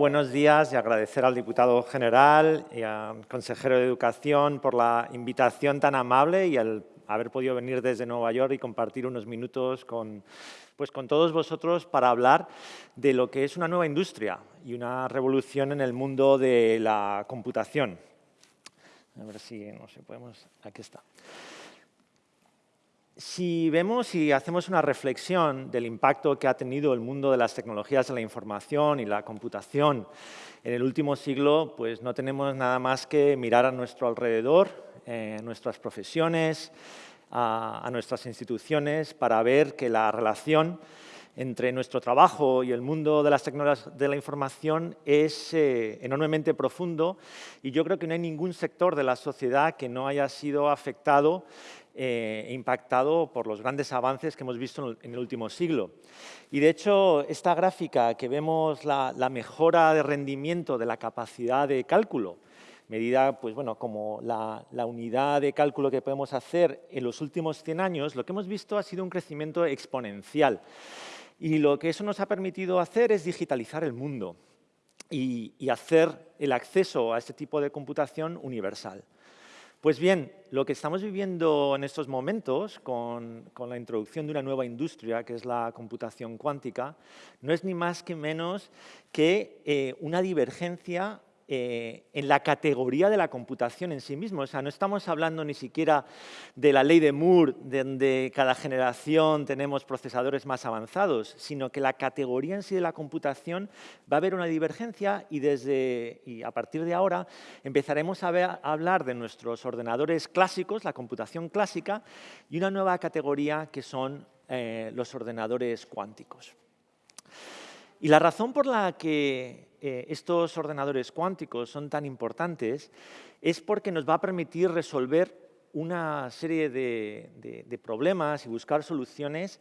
Buenos días y agradecer al diputado general y al consejero de Educación por la invitación tan amable y el haber podido venir desde Nueva York y compartir unos minutos con, pues con todos vosotros para hablar de lo que es una nueva industria y una revolución en el mundo de la computación. A ver si, no sé, podemos... Aquí está. Si vemos y hacemos una reflexión del impacto que ha tenido el mundo de las tecnologías de la información y la computación en el último siglo, pues no tenemos nada más que mirar a nuestro alrededor, eh, a nuestras profesiones, a, nuestras instituciones, para ver que la relación entre nuestro trabajo y el mundo de las tecnologías de la información es eh, enormemente profundo y yo creo que no hay ningún sector de la sociedad que no haya sido afectado eh, impactado por los grandes avances que hemos visto en el último siglo. Y de hecho, esta gráfica que vemos la, mejora de rendimiento de la capacidad de cálculo, medida pues, bueno, como la, unidad de cálculo que podemos hacer en los últimos 100 años, lo que hemos visto ha sido un crecimiento exponencial. Y lo que eso nos ha permitido hacer es digitalizar el mundo y hacer el acceso a este tipo de computación universal. Pues bien, lo que estamos viviendo en estos momentos con, la introducción de una nueva industria, que es la computación cuántica, no es ni más que menos que eh, una divergencia eh, en la categoría de la computación en sí mismo. O sea, no estamos hablando ni siquiera de la ley de Moore, donde cada generación tenemos procesadores más avanzados, sino que la categoría en sí de la computación va a haber una divergencia y, desde, y a partir de ahora empezaremos a, hablar de nuestros ordenadores clásicos, la computación clásica, y una nueva categoría que son eh, los ordenadores cuánticos. Y la razón por la que eh, estos ordenadores cuánticos son tan importantes es porque nos va a permitir resolver una serie de, problemas y buscar soluciones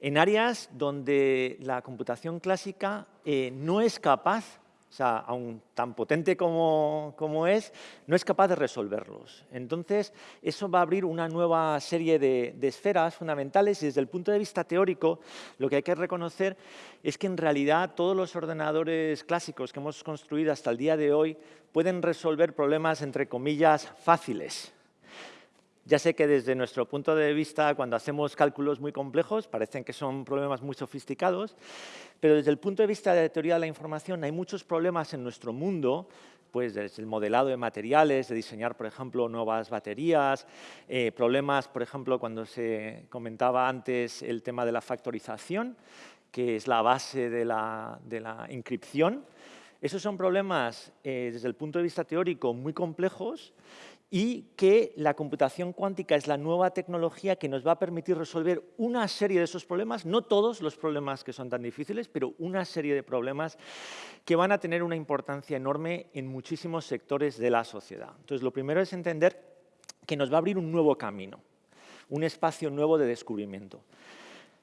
en áreas donde la computación clásica eh, no es capaz o sea, aún tan potente como, es, no es capaz de resolverlos. Entonces, eso va a abrir una nueva serie de, esferas fundamentales y desde el punto de vista teórico, lo que hay que reconocer es que en realidad todos los ordenadores clásicos que hemos construido hasta el día de hoy pueden resolver problemas, entre comillas, fáciles. Ya sé que desde nuestro punto de vista, cuando hacemos cálculos muy complejos, parecen que son problemas muy sofisticados, pero desde el punto de vista de la teoría de la información hay muchos problemas en nuestro mundo, pues desde el modelado de materiales, de diseñar, por ejemplo, nuevas baterías, eh, problemas, por ejemplo, cuando se comentaba antes el tema de la factorización, que es la base de la, de. Esos son problemas, eh, desde el punto de vista teórico, muy complejos y que la computación cuántica es la nueva tecnología que nos va a permitir resolver una serie de esos problemas, no todos los problemas que son tan difíciles, pero una serie de problemas que van a tener una importancia enorme en muchísimos sectores de la sociedad. Entonces, lo primero es entender que nos va a abrir un nuevo camino, un espacio nuevo de descubrimiento.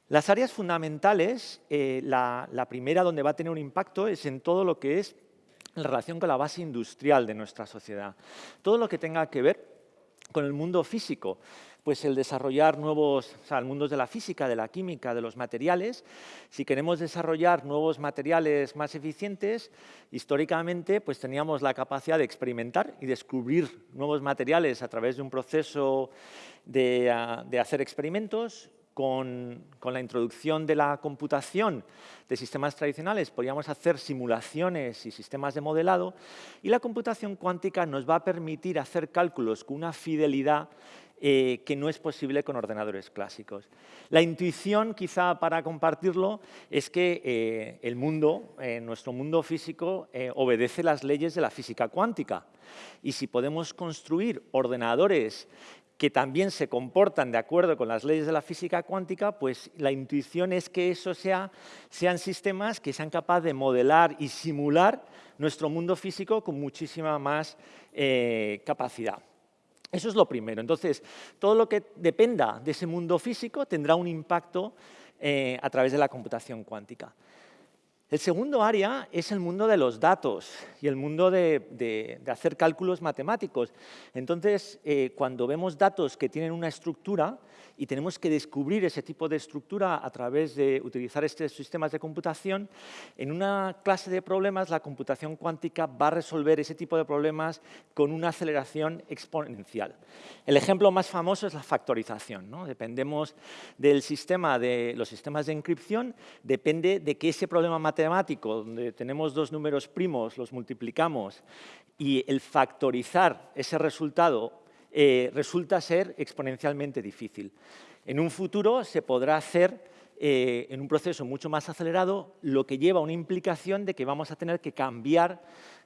Las áreas fundamentales, eh, la primera donde va a tener un impacto es en todo lo que es en relación con la base industrial de nuestra sociedad. Todo lo que tenga que ver con el mundo físico, pues el desarrollar nuevos, o sea, el mundo de la física, de la química, de los materiales. Si queremos desarrollar nuevos materiales más eficientes, históricamente pues teníamos la capacidad de experimentar y descubrir nuevos materiales a través de un proceso de, ah, de hacer experimentos con, la introducción de la computación de sistemas tradicionales podríamos hacer simulaciones y sistemas de modelado y la computación cuántica nos va a permitir hacer cálculos con una fidelidad eh, que no es posible con ordenadores clásicos. La intuición, quizá para compartirlo, es que eh, el mundo, eh, nuestro mundo físico, obedece las leyes de la física cuántica. Y si podemos construir ordenadores que también se comportan de acuerdo con las leyes de la física cuántica, pues la intuición es que eso sea, sean sistemas que sean capaces de modelar y simular nuestro mundo físico con muchísima más eh, capacidad. Eso es lo primero. Entonces, todo lo que dependa de ese mundo físico tendrá un impacto eh, a través de la computación cuántica. El segundo área es el mundo de los datos y el mundo de, hacer cálculos matemáticos. Entonces, eh, cuando vemos datos que tienen una estructura y tenemos que descubrir ese tipo de estructura a través de utilizar estos sistemas de computación, en una clase de problemas la computación cuántica va a resolver ese tipo de problemas con una aceleración exponencial. El ejemplo más famoso es la factorización. ¿no? Dependemos del sistema de los sistemas de encripción, depende de que ese problema matemático matemático, donde tenemos dos números primos, los multiplicamos, y el factorizar ese resultado eh, resulta ser exponencialmente difícil. En un futuro se podrá hacer eh, en un proceso mucho más acelerado, lo que lleva a una implicación de que vamos a tener que cambiar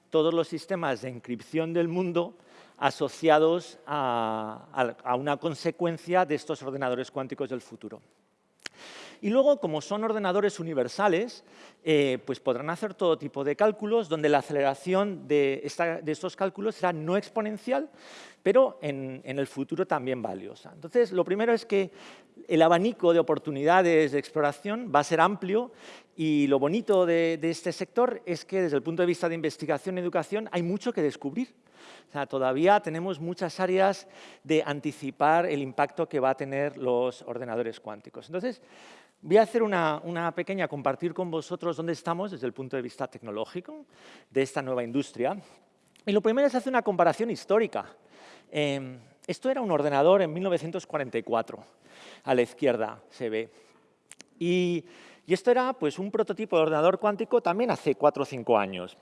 todos los sistemas de encripción del mundo asociados a una consecuencia de estos ordenadores cuánticos del futuro. Y luego, como son ordenadores universales, eh, pues podrán hacer todo tipo de cálculos donde la aceleración de, estos cálculos será no exponencial, pero en, el futuro también valiosa. Entonces, lo primero es que el abanico de oportunidades de exploración va a ser amplio y lo bonito de, de este sector es que desde el punto de vista de investigación y educación hay mucho que descubrir. O sea, todavía tenemos muchas áreas de anticipar el impacto que va a tener los ordenadores cuánticos. Entonces, voy a hacer una, pequeña, compartir con vosotros dónde estamos desde el punto de vista tecnológico de esta nueva industria. Y lo primero es hacer una comparación histórica. Em, esto era un ordenador en 1944, a la izquierda se ve. Y, esto era pues, un prototipo de ordenador cuántico también hace cuatro o cinco años.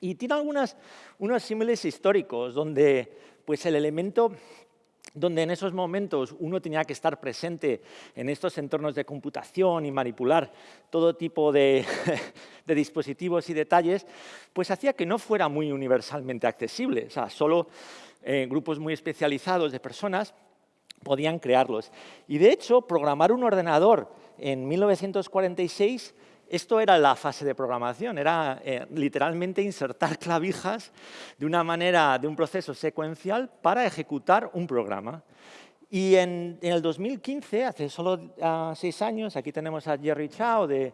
Y tiene algunas, unos símiles históricos donde pues, el elemento donde en esos momentos uno tenía que estar presente en estos entornos de computación y manipular todo tipo de, dispositivos y detalles, pues hacía que no fuera muy universalmente accesible. O sea, solo eh, grupos muy especializados de personas podían crearlos. Y de hecho, programar un ordenador en 1946 esto era la fase de programación, era eh, literalmente insertar clavijas de una manera, de un proceso secuencial para ejecutar un programa. Y en, el 2015, hace solo ah, seis años, aquí tenemos a Jerry Chao de,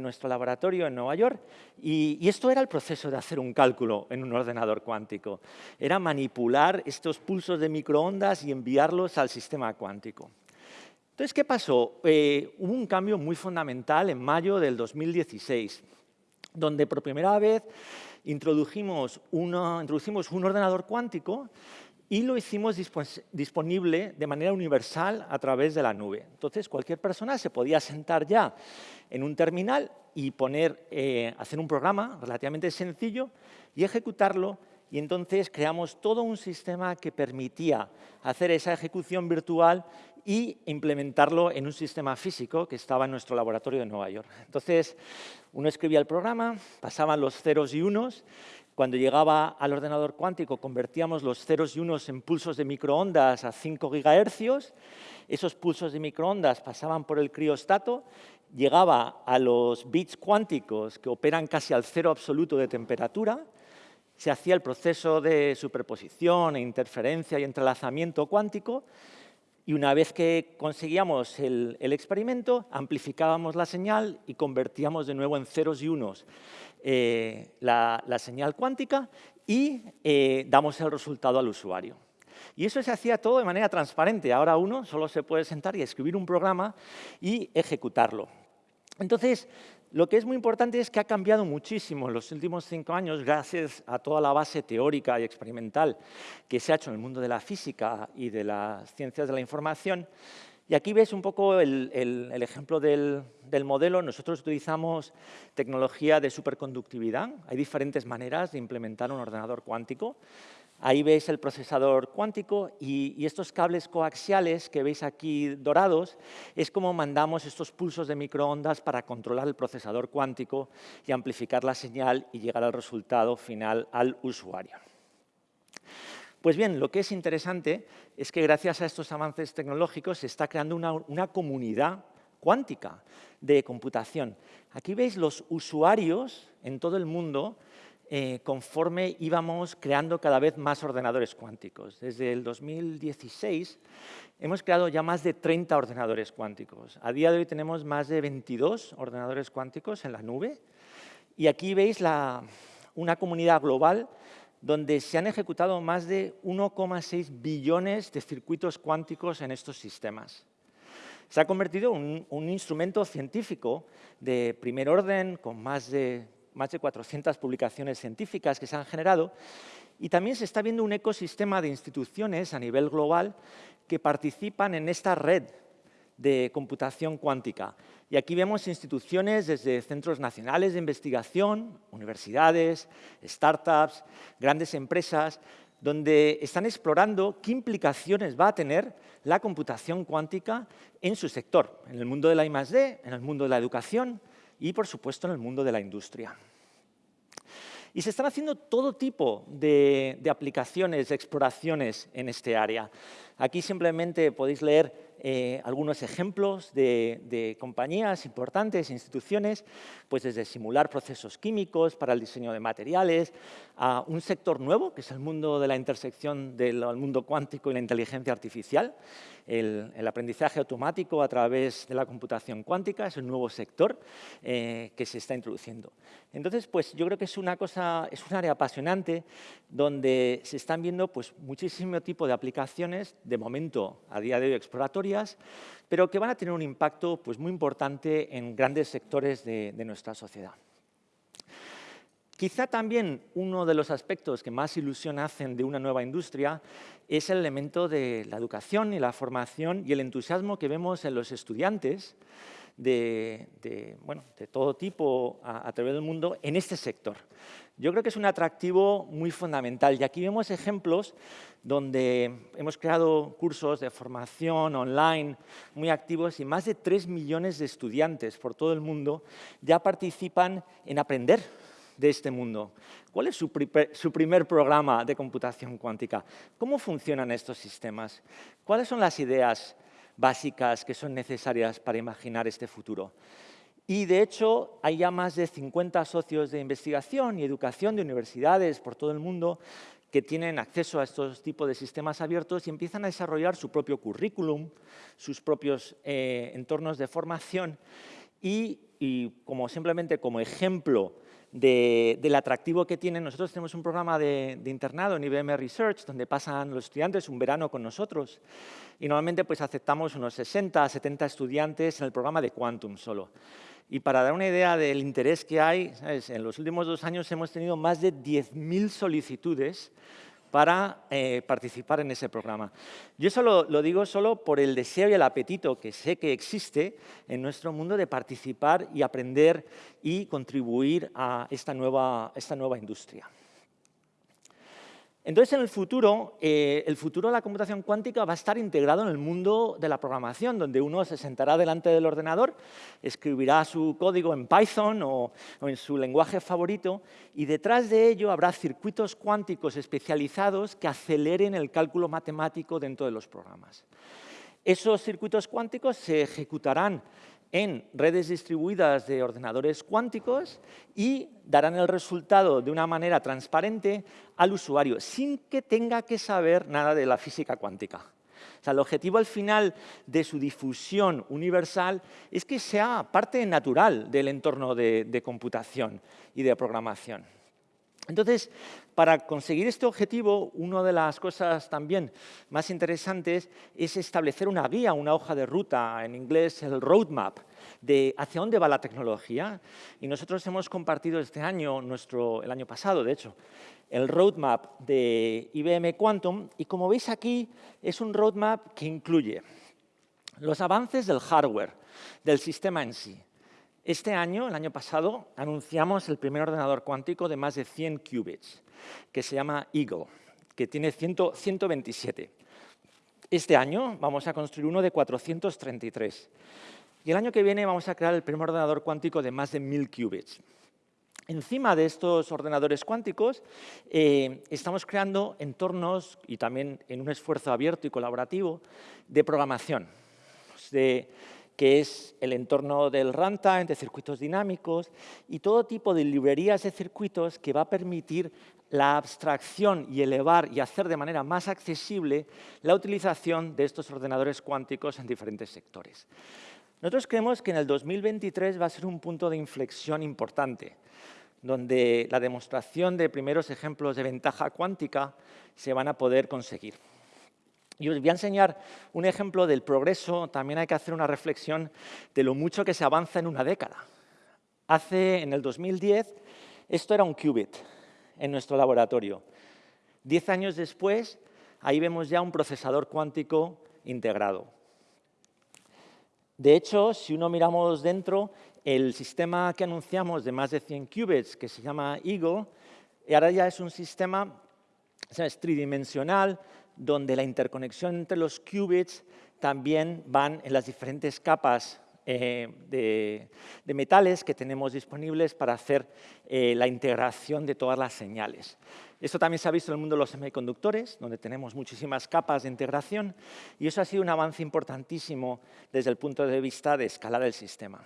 nuestro laboratorio en Nueva York, y, y, esto era el proceso de hacer un cálculo en un ordenador cuántico. Era manipular estos pulsos de microondas y enviarlos al sistema cuántico. Entonces, ¿qué pasó? Eh, hubo un cambio muy fundamental en mayo del 2016, donde por primera vez introdujimos, un ordenador cuántico y lo hicimos disponible de manera universal a través de la nube. Entonces, cualquier persona se podía sentar ya en un terminal y poner, eh, hacer un programa relativamente sencillo y ejecutarlo y entonces creamos todo un sistema que permitía hacer esa ejecución virtual y implementarlo en un sistema físico que estaba en nuestro laboratorio de Nueva York. Entonces, uno escribía el programa, pasaban los ceros y unos, cuando llegaba al ordenador cuántico convertíamos los ceros y unos en pulsos de microondas a 5 gigahercios, esos pulsos de microondas pasaban por el criostato, llegaba a los bits cuánticos que operan casi al cero absoluto de temperatura, se hacía el proceso de superposición e interferencia y entrelazamiento cuántico y una vez que conseguíamos el, experimento, amplificábamos la señal y convertíamos de nuevo en ceros y unos eh, la, señal cuántica y eh, damos el resultado al usuario. Y eso se hacía todo de manera transparente. Ahora uno solo se puede sentar y escribir un programa y ejecutarlo. Entonces, lo que es muy importante es que ha cambiado muchísimo en los últimos cinco años gracias a toda la base teórica y experimental que se ha hecho en el mundo de la física y de las ciencias de la información. Y aquí ves un poco el, ejemplo del, del, modelo. Nosotros utilizamos tecnología de superconductividad. Hay diferentes maneras de implementar un ordenador cuántico. Ahí veis el procesador cuántico y, estos cables coaxiales que veis aquí dorados es como mandamos estos pulsos de microondas para controlar el procesador cuántico y amplificar la señal y llegar al resultado final al usuario. Pues bien, lo que es interesante es que gracias a estos avances tecnológicos se está creando una, una comunidad cuántica de computación. Aquí veis los usuarios en todo el mundo eh, conforme íbamos creando cada vez más ordenadores cuánticos. Desde el 2016 hemos creado ya más de 30 ordenadores cuánticos. A día de hoy tenemos más de 22 ordenadores cuánticos en la nube Y aquí veis una comunidad global donde se han ejecutado más de 1,6 billones de circuitos cuánticos en estos sistemas. Se ha convertido en un, instrumento científico de primer orden, con más de, más de 400 publicaciones científicas que se han generado, y también se está viendo un ecosistema de instituciones a nivel global que participan en esta red de computación cuántica. Y aquí vemos instituciones desde centros nacionales de investigación, universidades, startups, grandes empresas, donde están explorando qué implicaciones va a tener la computación cuántica en su sector, en el mundo de la I+.D., en el mundo de la educación y, por supuesto, en el mundo de la industria. Y se están haciendo todo tipo de, de aplicaciones, de exploraciones en este área. Aquí simplemente podéis leer eh, algunos ejemplos de, compañías importantes, instituciones, pues desde simular procesos químicos para el diseño de materiales, a un sector nuevo, que es el mundo de la intersección del mundo cuántico y la inteligencia artificial, el, aprendizaje automático a través de la computación cuántica, es un nuevo sector eh, que se está introduciendo. Entonces, pues yo creo que es una cosa, es un área apasionante donde se están viendo pues, muchísimo tipo de aplicaciones, de momento, a día de hoy, exploratorias, pero que van a tener un impacto pues, muy importante en grandes sectores de nuestra sociedad. Quizá también uno de los aspectos que más ilusión hacen de una nueva industria es el elemento de la educación y la formación y el entusiasmo que vemos en los estudiantes de, todo tipo a, través del mundo en este sector. Yo creo que es un atractivo muy fundamental y aquí vemos ejemplos donde hemos creado cursos de formación online muy activos y más de 3 millones de estudiantes por todo el mundo ya participan en aprender de este mundo. ¿Cuál es su, primer programa de computación cuántica? ¿Cómo funcionan estos sistemas? ¿Cuáles son las ideas básicas que son necesarias para imaginar este futuro? Y, de hecho, hay ya más de 50 socios de investigación y educación de universidades por todo el mundo que tienen acceso a estos tipos de sistemas abiertos y empiezan a desarrollar su propio currículum, sus propios eh, entornos de formación y, y, como simplemente como ejemplo del atractivo que tienen. Nosotros tenemos un programa de, internado en IBM Research donde pasan los estudiantes un verano con nosotros y normalmente pues, aceptamos unos 60, 70 estudiantes en el programa de Quantum solo. Y para dar una idea del interés que hay, en los últimos dos años hemos tenido más de 10.000 solicitudes para eh, participar en ese programa. Yo eso lo, digo solo por el deseo y el apetito que sé que existe en nuestro mundo de participar y aprender y contribuir a esta nueva, esta nueva industria. Entonces, en el futuro, eh, el futuro de la computación cuántica va a estar integrado en el mundo de la programación, donde uno se sentará delante del ordenador, escribirá su código en Python o, en su lenguaje favorito, y detrás de ello habrá circuitos cuánticos especializados que aceleren el cálculo matemático dentro de los programas. Esos circuitos cuánticos se ejecutarán en redes distribuidas de ordenadores cuánticos y darán el resultado de una manera transparente al usuario, sin que tenga que saber nada de la física cuántica. O sea, el objetivo al final de su difusión universal es que sea parte natural del entorno de computación y de programación. Entonces, para conseguir este objetivo, una de las cosas también más interesantes es establecer una guía, una hoja de ruta, en inglés el roadmap, de hacia dónde va la tecnología. Y nosotros hemos compartido este año, nuestro, el año pasado, de hecho, el roadmap de IBM Quantum. Y como veis aquí, es un roadmap que incluye los avances del hardware, del sistema en sí, este año, el año pasado, anunciamos el primer ordenador cuántico de más de 100 qubits, que se llama Eagle, que tiene 127. Este año vamos a construir uno de 433. Y el año que viene vamos a crear el primer ordenador cuántico de más de 1000 qubits. Encima de estos ordenadores cuánticos, eh, estamos creando entornos, y también en un esfuerzo abierto y colaborativo, de programación, de que es el entorno del runtime, de circuitos dinámicos y todo tipo de librerías de circuitos que va a permitir la abstracción y elevar y hacer de manera más accesible la utilización de estos ordenadores cuánticos en diferentes sectores. Nosotros creemos que en el 2023 va a ser un punto de inflexión importante, donde la demostración de primeros ejemplos de ventaja cuántica se van a poder conseguir. Y os voy a enseñar un ejemplo del progreso, también hay que hacer una reflexión de lo mucho que se avanza en una década. Hace, en el 2010, esto era un qubit en nuestro laboratorio. Diez años después, ahí vemos ya un procesador cuántico integrado. De hecho, si uno miramos dentro, el sistema que anunciamos de más de 100 qubits, que se llama Eagle, ahora ya es un sistema tridimensional, donde la interconexión entre los qubits también van en las diferentes capas eh, de, metales que tenemos disponibles para hacer eh, la integración de todas las señales. Esto también se ha visto en el mundo de los semiconductores, donde tenemos muchísimas capas de integración, y eso ha sido un avance importantísimo desde el punto de vista de escalar el sistema.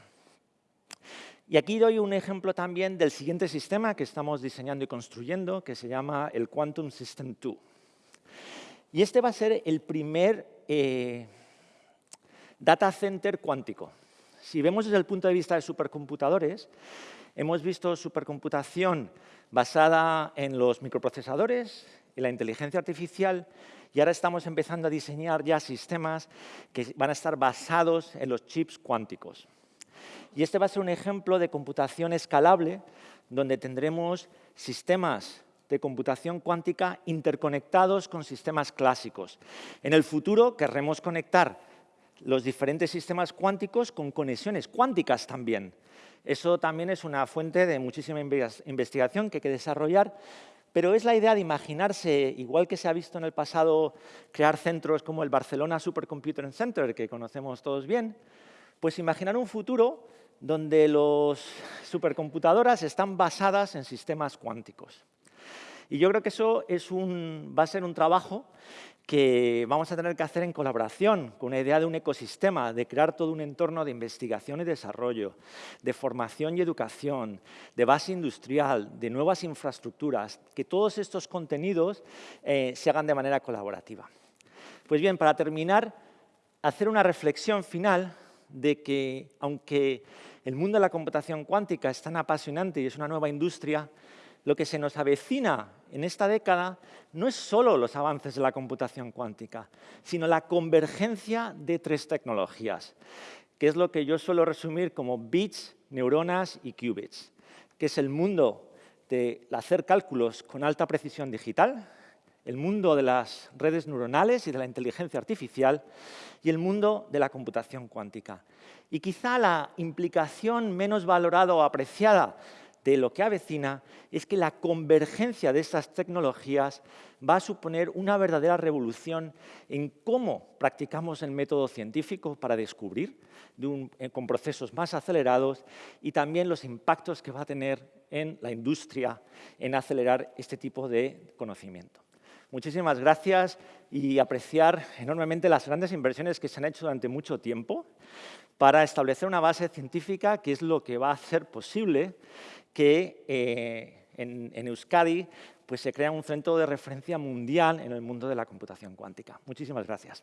Y aquí doy un ejemplo también del siguiente sistema que estamos diseñando y construyendo, que se llama el Quantum System 2. Y este va a ser el primer eh, data center cuántico. Si vemos desde el punto de vista de supercomputadores, hemos visto supercomputación basada en los microprocesadores, en la inteligencia artificial, y ahora estamos empezando a diseñar ya sistemas que van a estar basados en los chips cuánticos. Y este va a ser un ejemplo de computación escalable, donde tendremos sistemas de computación cuántica interconectados con sistemas clásicos. En el futuro querremos conectar los diferentes sistemas cuánticos con conexiones cuánticas también. Eso también es una fuente de muchísima investigación que hay que desarrollar, pero es la idea de imaginarse, igual que se ha visto en el pasado, crear centros como el Barcelona Supercomputing Center, que conocemos todos bien, pues imaginar un futuro donde las supercomputadoras están basadas en sistemas cuánticos. Y yo creo que eso va a ser un trabajo que vamos a tener que hacer en colaboración con una idea de un ecosistema, de crear todo un entorno de investigación y desarrollo, de formación y educación, de base industrial, de nuevas infraestructuras, que todos estos contenidos eh, se hagan de manera colaborativa. Pues bien, para terminar, hacer una reflexión final de que, aunque el mundo de la computación cuántica es tan apasionante y es una nueva industria, lo que se nos avecina en esta década no es solo los avances de la computación cuántica, sino la convergencia de tres tecnologías, que es lo que yo suelo resumir como bits, neuronas y qubits, que es el mundo de hacer cálculos con alta precisión digital, el mundo de las redes neuronales y de la inteligencia artificial y el mundo de la computación cuántica. Y quizá la implicación menos valorada o apreciada de lo que avecina es que la convergencia de estas tecnologías va a suponer una verdadera revolución en cómo practicamos el método científico para descubrir eh, con procesos más acelerados y también los impactos que va a tener en la industria en acelerar este tipo de conocimiento. Muchísimas gracias y apreciar enormemente las grandes inversiones que se han hecho durante mucho tiempo para establecer una base científica que es lo que va a hacer posible que eh, en, en, Euskadi pues, se crea un centro de referencia mundial en el mundo de la computación cuántica. Muchísimas gracias.